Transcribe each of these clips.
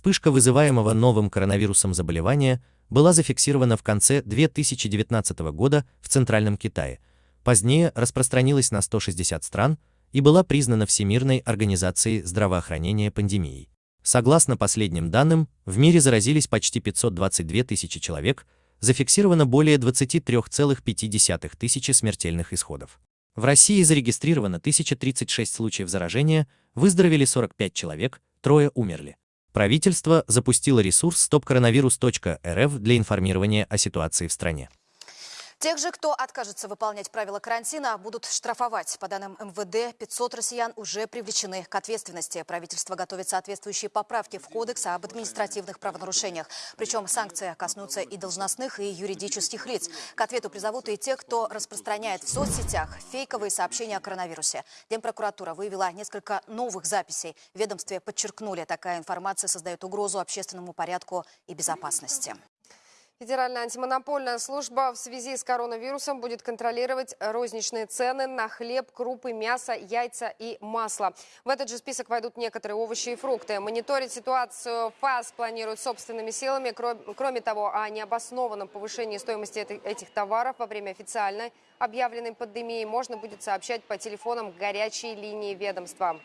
Вспышка вызываемого новым коронавирусом заболевания была зафиксирована в конце 2019 года в Центральном Китае, позднее распространилась на 160 стран и была признана Всемирной организацией здравоохранения пандемией. Согласно последним данным, в мире заразились почти 522 тысячи человек, зафиксировано более 23,5 тысячи смертельных исходов. В России зарегистрировано 1036 случаев заражения, выздоровели 45 человек, трое умерли. Правительство запустило ресурс stopcoronavirus.rf для информирования о ситуации в стране. Тех же, кто откажется выполнять правила карантина, будут штрафовать. По данным МВД, 500 россиян уже привлечены к ответственности. Правительство готовит соответствующие поправки в Кодекс об административных правонарушениях. Причем санкции коснутся и должностных, и юридических лиц. К ответу призовут и те, кто распространяет в соцсетях фейковые сообщения о коронавирусе. Генпрокуратура выявила несколько новых записей. В ведомстве подчеркнули, такая информация создает угрозу общественному порядку и безопасности. Федеральная антимонопольная служба в связи с коронавирусом будет контролировать розничные цены на хлеб, крупы, мясо, яйца и масло. В этот же список войдут некоторые овощи и фрукты. Мониторить ситуацию ФАС планирует собственными силами. Кроме того, о необоснованном повышении стоимости этих товаров во время официальной объявленной пандемии можно будет сообщать по телефонам горячей линии ведомства.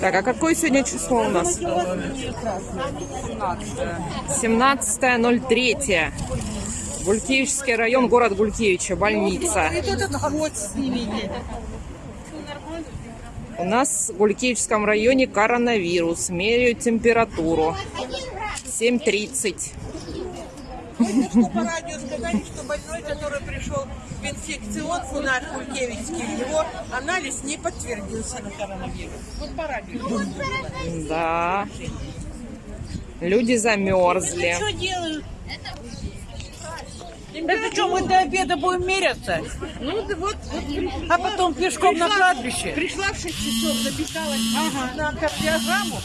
Так, а какое сегодня число у нас? 17.03. Гулькевичский район, город Гулькевича, больница. У нас в Гулькевичском районе коронавирус. Меряют температуру. 7.30. Что по радио сказали, что больной, который пришел в инфекцион наш Гулькевичский, его анализ не подтвердился на коронавирус. Вот по радио. Да. Люди замерзли. Что делают? Это что, мы до обеда будем меряться? Ну, да вот, вот. А потом пешком пришла, на кладбище? Пришла в 6 часов, записалась ага. на кардиограмму,